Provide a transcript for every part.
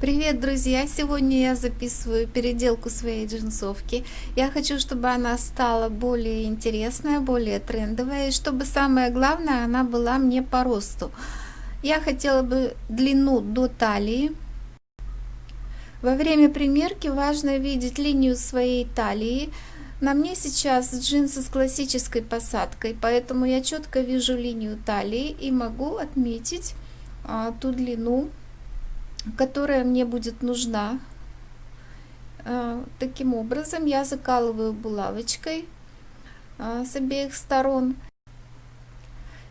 Привет, друзья! Сегодня я записываю переделку своей джинсовки. Я хочу, чтобы она стала более интересная, более трендовая, и чтобы самое главное, она была мне по росту. Я хотела бы длину до талии. Во время примерки важно видеть линию своей талии. На мне сейчас джинсы с классической посадкой, поэтому я четко вижу линию талии и могу отметить а, ту длину, которая мне будет нужна. А, таким образом я закалываю булавочкой а, с обеих сторон.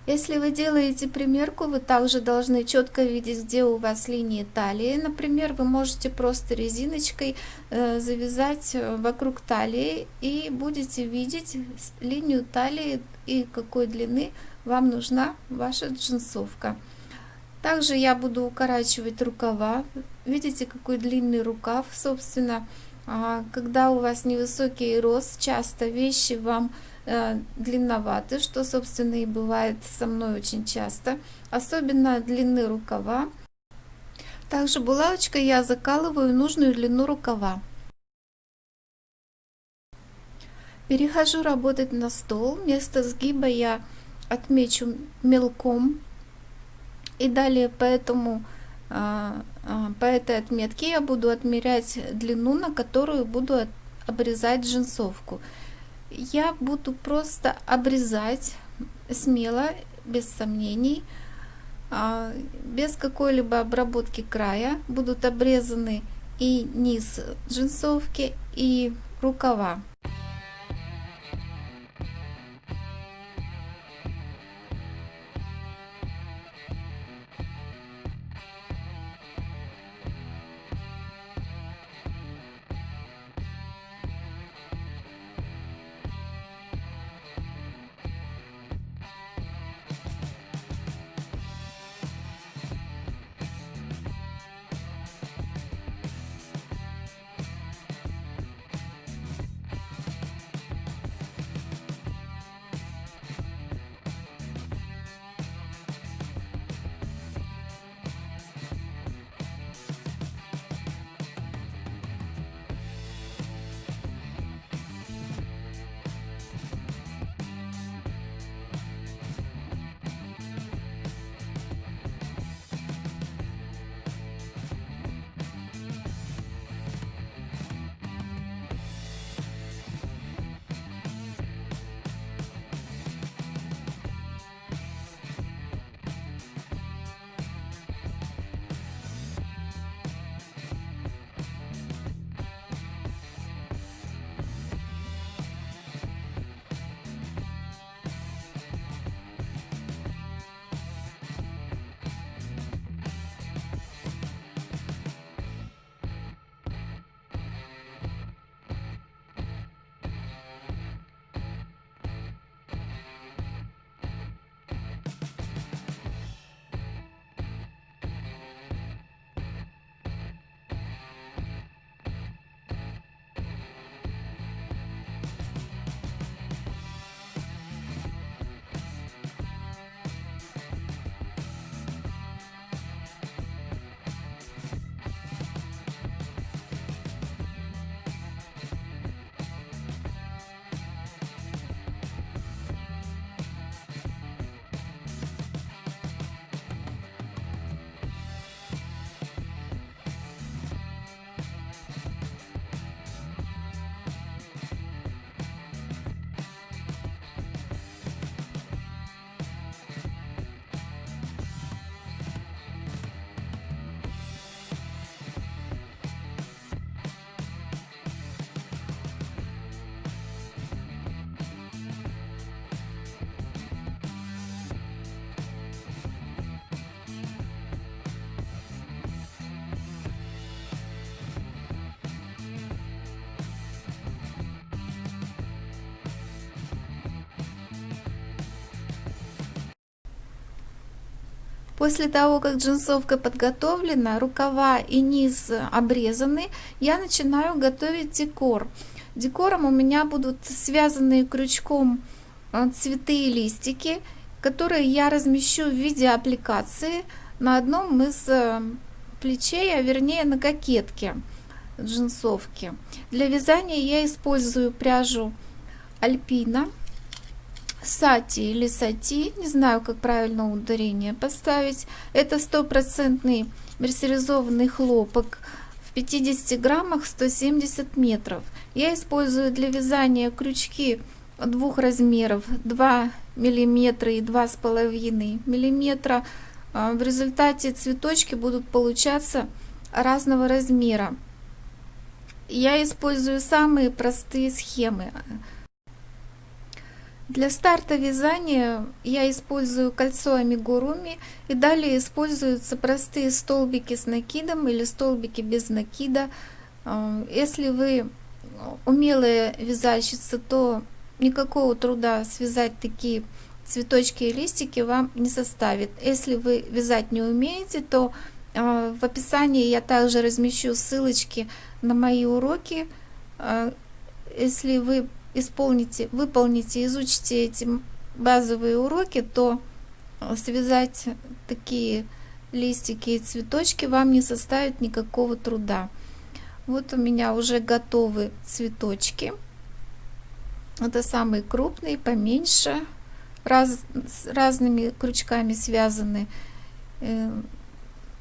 Если вы делаете примерку, вы также должны четко видеть, где у вас линии талии. Например, вы можете просто резиночкой э, завязать э, вокруг талии и будете видеть линию талии и какой длины вам нужна ваша джинсовка. Также я буду укорачивать рукава. Видите, какой длинный рукав, собственно. А, когда у вас невысокий рост, часто вещи вам э, длинноваты, что, собственно, и бывает со мной очень часто. Особенно длины рукава. Также булавочкой я закалываю нужную длину рукава. Перехожу работать на стол. Место сгиба я отмечу мелком и далее по, этому, а, а, по этой отметке я буду отмерять длину, на которую буду обрезать джинсовку. Я буду просто обрезать смело, без сомнений, а, без какой-либо обработки края. Будут обрезаны и низ джинсовки, и рукава. После того, как джинсовка подготовлена, рукава и низ обрезаны, я начинаю готовить декор. Декором у меня будут связанные крючком э, цветы и листики, которые я размещу в виде аппликации на одном из э, плечей, а вернее на кокетке джинсовки. Для вязания я использую пряжу Альпина, Сати или Сати, не знаю, как правильно ударение поставить. Это стопроцентный мерсеризованный хлопок в 50 граммах 170 метров. Я использую для вязания крючки двух размеров 2 миллиметра и два с половиной миллиметра а, в результате цветочки будут получаться разного размера я использую самые простые схемы для старта вязания я использую кольцо амигуруми и далее используются простые столбики с накидом или столбики без накида а, если вы умелая вязальщица то никакого труда связать такие цветочки и листики вам не составит. Если вы вязать не умеете, то э, в описании я также размещу ссылочки на мои уроки. Э, если вы исполните, выполните, изучите эти базовые уроки, то связать такие листики и цветочки вам не составит никакого труда. Вот у меня уже готовы цветочки. Это самые крупные, поменьше, раз, с разными крючками связаны. Э,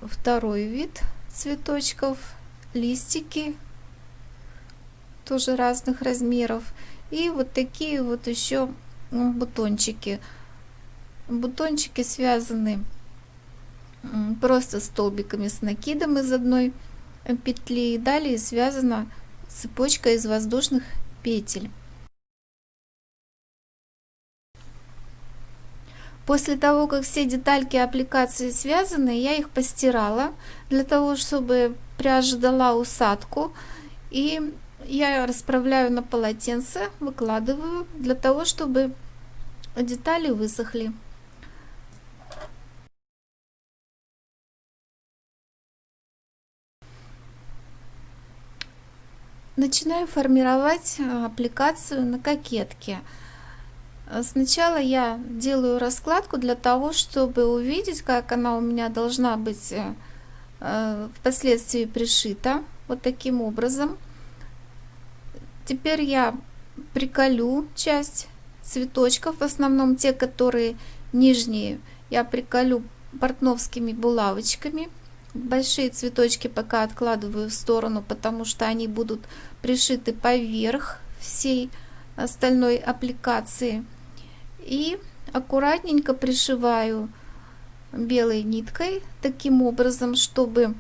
второй вид цветочков, листики, тоже разных размеров. И вот такие вот еще ну, бутончики. Бутончики связаны просто столбиками с накидом из одной петли. И далее связана цепочка из воздушных петель. После того, как все детальки аппликации связаны, я их постирала для того, чтобы пряжа дала усадку. И я расправляю на полотенце, выкладываю для того, чтобы детали высохли. Начинаю формировать аппликацию на кокетке. Э, сначала я делаю раскладку для того, чтобы увидеть, как она у меня должна быть э, э, впоследствии пришита. Вот таким образом. Теперь я приколю часть цветочков, в основном те, которые нижние, я приколю портновскими булавочками. Большие цветочки пока откладываю в сторону, потому что они будут пришиты поверх всей остальной аппликации и аккуратненько пришиваю белой ниткой таким образом, чтобы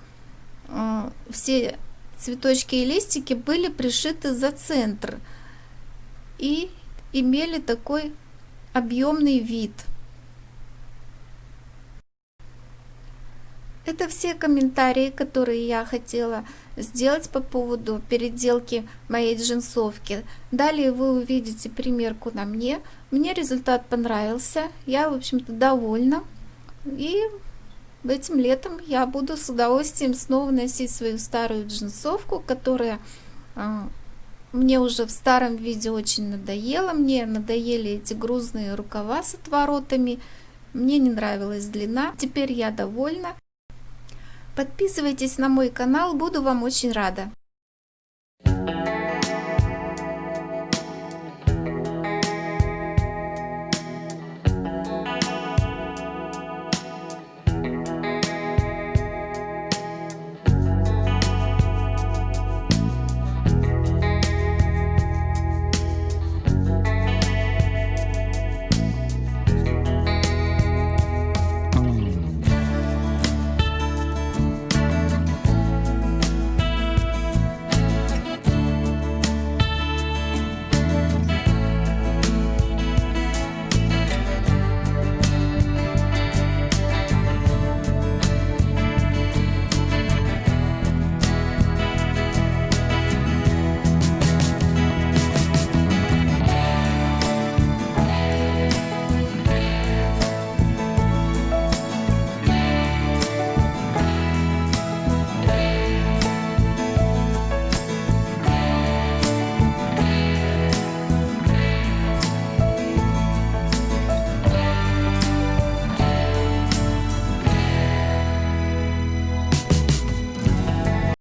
э, все цветочки и листики были пришиты за центр и имели такой объемный вид. Это все комментарии, которые я хотела сделать по поводу переделки моей джинсовки. Далее вы увидите примерку на мне. Мне результат понравился, я в общем-то довольна. И этим летом я буду с удовольствием снова носить свою старую джинсовку, которая а, мне уже в старом виде очень надоела. Мне надоели эти грузные рукава с отворотами. Мне не нравилась длина. Теперь я довольна. Подписывайтесь на мой канал, буду вам очень рада.